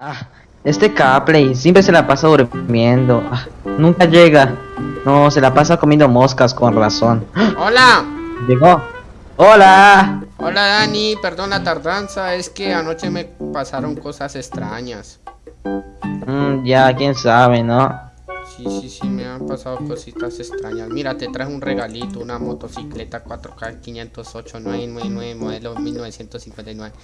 Ah, este Capley siempre se la pasa durmiendo. Ah, nunca llega. No, se la pasa comiendo moscas con razón. ¡Ah! Hola. Llegó. Hola. Hola Dani, perdón la tardanza, es que anoche me pasaron cosas extrañas. Mm, ya, quién sabe, ¿no? Sí, sí, sí, me han pasado cositas extrañas. Mira, te traje un regalito, una motocicleta 4K 508 999 modelo 1959.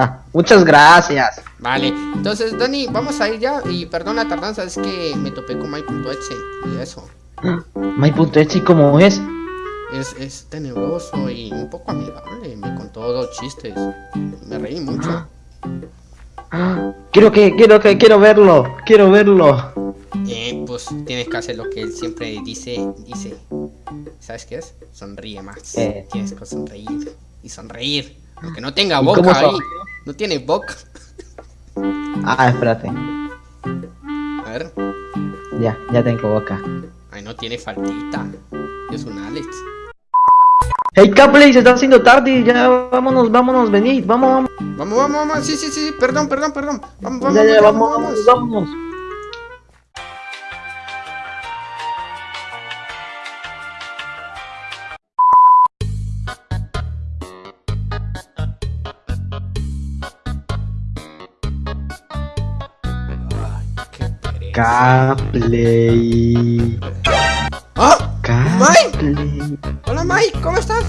Ah, muchas gracias. Vale, entonces Dani, vamos a ir ya. Y perdón la tardanza, es que me topé con My.exe y eso. My.exe, ¿cómo es? Es, es tenebroso y un poco amigable. Me contó dos chistes. Me reí mucho. Quiero que, quiero que, quiero verlo, quiero verlo. Eh, pues tienes que hacer lo que él siempre dice, dice. ¿Sabes qué es? Sonríe más. Eh. Tienes que sonreír y sonreír. Aunque no tenga boca ahí. No tiene boca. Ah, espérate. A ver. Ya, ya tengo boca. Ay, no tiene faltita. Es un Alex. Hey Capley, se está haciendo tarde, ya vámonos, vámonos, venid, vamos, vamos. Vamos, vamos, vamos. Sí, sí, sí, perdón, perdón, perdón. Vamos, vamos, ya, ya, vamos, vamos, vamos, vámonos. Capley. ¡Ah! Capley. Hola, Mai, ¿cómo estás?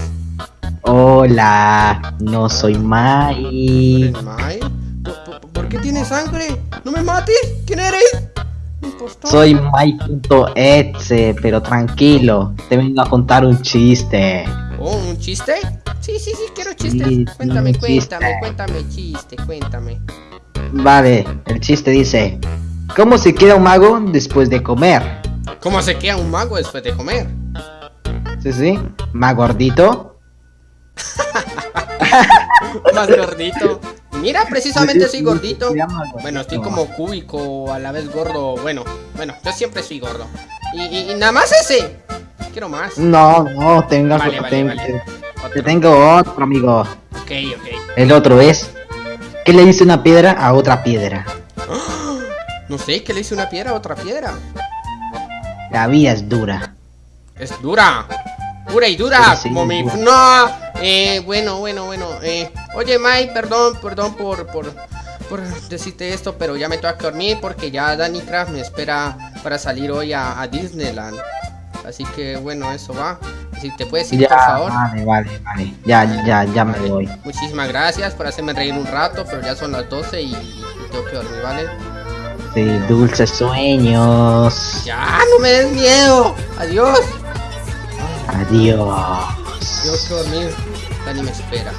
Hola, no soy Mai. ¿Eres Mai? ¿Por, por, por qué tienes sangre? ¡No me mates! ¿Quién eres? Impostor. Soy Mai.exe, pero tranquilo, te vengo a contar un chiste. ¿Oh, un chiste? Sí, sí, sí, quiero chistes. Sí, cuéntame, un chiste. cuéntame, cuéntame, chiste, cuéntame. Vale, el chiste dice, ¿cómo se queda un mago después de comer? ¿Cómo se queda un mago después de comer? Sí, sí, más gordito. Más gordito. Mira, precisamente soy gordito. Bueno, estoy como cúbico, a la vez gordo. Bueno, bueno, yo siempre soy gordo. Y, y- y nada más ese. Quiero más. No, no, tengo, Vale, vale, ten- vale. te- Otro. te tengo otro amigo. Ok, ok. El otro es, ¿qué le dice una piedra a otra piedra? No sé, ¿qué le hice una piedra a otra piedra? La vida es dura. Es dura. Pura y dura, Sí, como mi... No, eh, bueno, bueno, bueno. Eh, oye, Mike, perdón, perdón por, por, por decirte esto, pero ya me tengo que dormir porque ya Danny Craft me espera para salir hoy a, a Disneyland. Así que, bueno, eso va. Si te puedes ir, Ya, por favor. vale, vale, vale. Ya, ya, ya me voy. Muchísimas gracias por hacerme reír un rato, pero ya son las 12 y, y tengo que dormir, ¿vale? Sí, dulces sueños. Ya, no me des miedo. Adiós. Adiós. Tengo que dormir. Dani me espera.